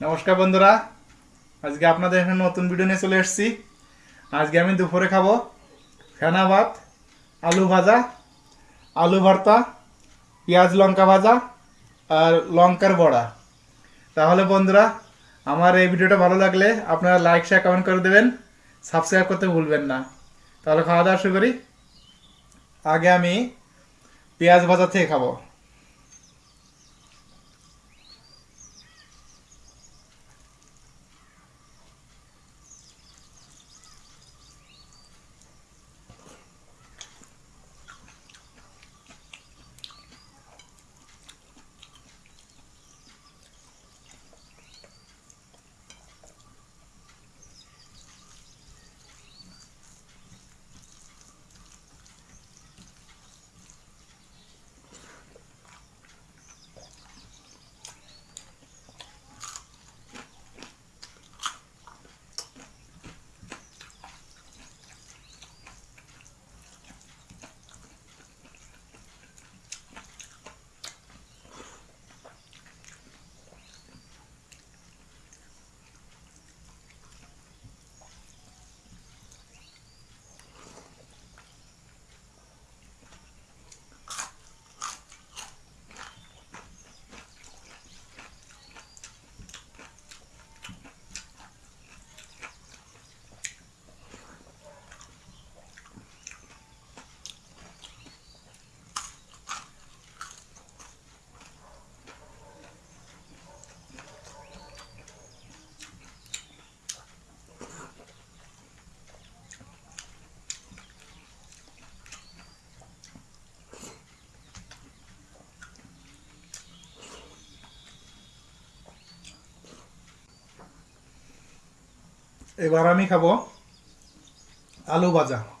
নমস্কার বন্ধুরা। আজকে আপনাদের এখানে নতুন ভিডিও নিয়ে চলে এসেছি। আজকে আমি দুপুরে খাব ফেনা ভাত আলু ভাজা, আলু ভর্তা, পেঁয়াজ লঙ্কা ভাজা আর লঙ্কার বড়া। তাহলে বন্ধুরা, আমার এই ভিডিওটা ভালো লাগলে আপনারা লাইক শেয়ার কমেন্ট করে দেবেন। সাবস্ক্রাইব করতে ভুলবেন না। তাহলে খাওয়া দাওয়া শুরু করি। আগে আমি পেঁয়াজ ভাজা থেকে খাব। এবার আমি খাব আলু ভাজা।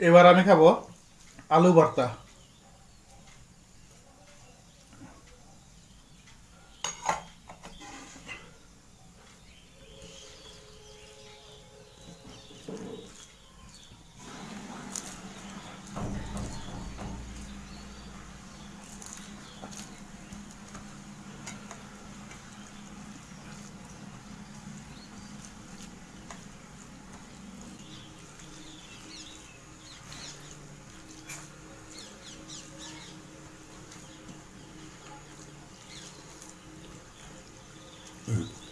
এবার আমি খাব আলু ভর্তা। Mm.